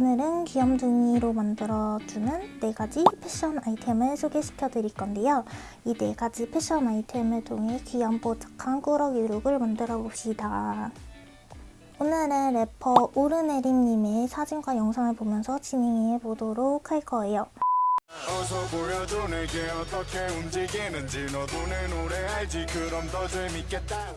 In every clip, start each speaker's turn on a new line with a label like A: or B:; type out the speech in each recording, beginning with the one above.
A: 오늘은 귀염둥이로 만들어주는 4가지 패션 아이템을 소개시켜 드릴 건데요. 이 4가지 패션 아이템을 통해 귀염뽀짝한 꾸러기 룩을 만들어 봅시다. 오늘은 래퍼 오르내림님의 사진과 영상을 보면서 진행해 보도록 할 거예요.
B: 어서 보여줘 내게 어떻게 움직이는지 너도 내 노래 알지 그럼 더 재밌겠다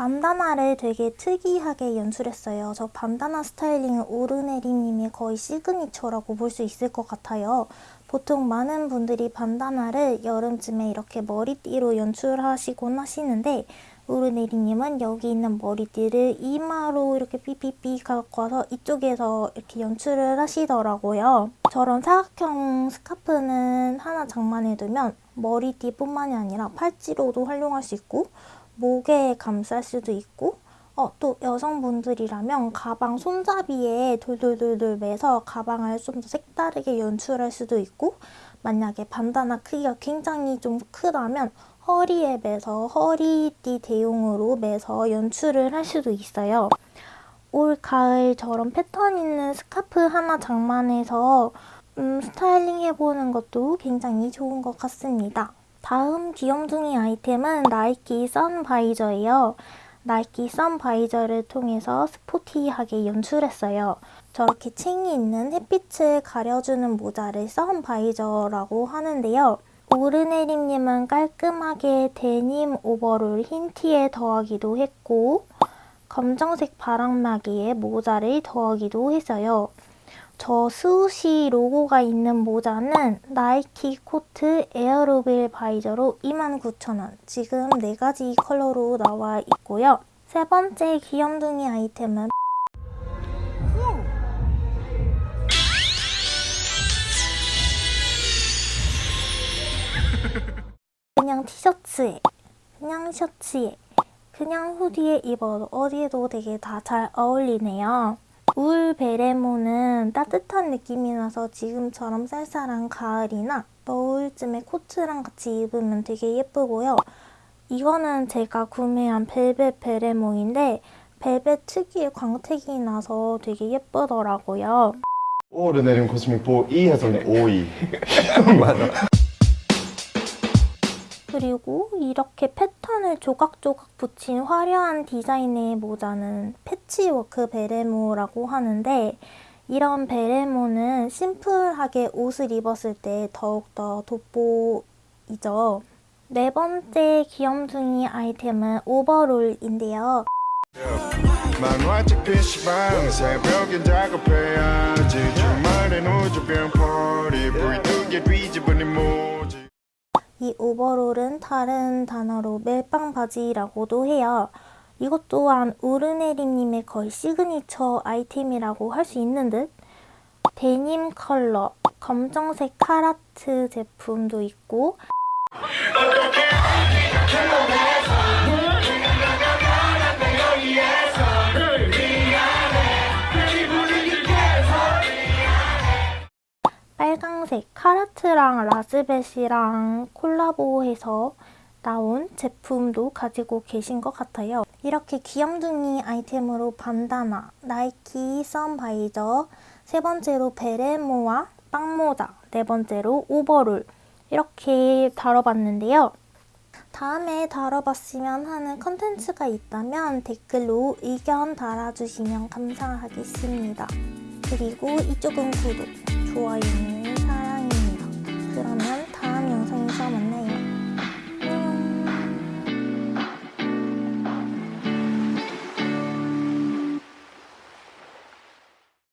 A: 반다나를 되게 특이하게 연출했어요. 저 반다나 스타일링은 오르내림님의 거의 시그니처라고 볼 수 있을 것 같아요. 보통 많은 분들이 반다나를 여름쯤에 이렇게 머리띠로 연출하시곤 하시는데 오르네리님은 여기 있는 머리띠를 이마로 이렇게 삐삐삐 갖고 와서 이쪽에서 이렇게 연출을 하시더라고요. 저런 사각형 스카프는 하나 장만해두면 머리띠뿐만이 아니라 팔찌로도 활용할 수 있고 목에 감쌀 수도 있고 어, 또 여성분들이라면 가방 손잡이에 돌돌돌돌 매서 가방을 좀 더 색다르게 연출할 수도 있고 만약에 반다나 크기가 굉장히 좀 크다면 허리에 매서 허리띠 대용으로 매서 연출을 할 수도 있어요. 올 가을 저런 패턴 있는 스카프 하나 장만해서 음, 스타일링 해보는 것도 굉장히 좋은 것 같습니다. 다음 귀염둥이 아이템은 나이키 선 바이저예요. 나이키 선 바이저를 통해서 스포티하게 연출했어요. 저렇게 층이 있는 햇빛을 가려주는 모자를 선 바이저라고 하는데요. 오르내림님은 깔끔하게 데님 오버롤 흰 티에 더하기도 했고 검정색 바람막이에 모자를 더하기도 했어요. 저 swoosh 로고가 있는 모자는 나이키 코트 에어로빌 바이저로 29,000원. 지금 4가지 컬러로 나와 있고요. 세 번째 귀염둥이 아이템은 그냥 티셔츠에, 그냥 셔츠에, 그냥 후디에 입어도 어디에도 되게 다 잘 어울리네요. 울 베레모는 따뜻한 느낌이 나서 지금처럼 쌀쌀한 가을이나 겨울쯤에 코트랑 같이 입으면 되게 예쁘고요. 이거는 제가 구매한 벨벳 베레모인데 벨벳 특유의 광택이 나서 되게 예쁘더라고요.
C: 오르내림 코스믹 보 E 해서는 OE
D: 맞아.
A: 그리고 이렇게 패턴을 조각조각 붙인 화려한 디자인의 모자는 패치워크 베레모라고 하는데 이런 베레모는 심플하게 옷을 입었을 때 더욱더 돋보이죠. 네 번째 귀염둥이 아이템은 오버롤인데요. 이 오버롤은 다른 단어로 멜빵 바지라고도 해요. 이것 또한 오르내림님의 거의 시그니처 아이템이라고 할 수 있는 듯. 데님 컬러, 검정색 카라트 제품도 있고 빨강색 카라트랑 라즈벳이랑 콜라보해서 나온 제품도 가지고 계신 것 같아요. 이렇게 귀염둥이 아이템으로 반다나, 나이키 선바이저, 세 번째로 베레모와 빵모자, 네 번째로 오버롤 이렇게 다뤄봤는데요. 다음에 다뤄봤으면 하는 컨텐츠가 있다면 댓글로 의견 달아주시면 감사하겠습니다. 그리고 이쪽은 구독, 좋아요는 그러면 다음 영상에서 만나요.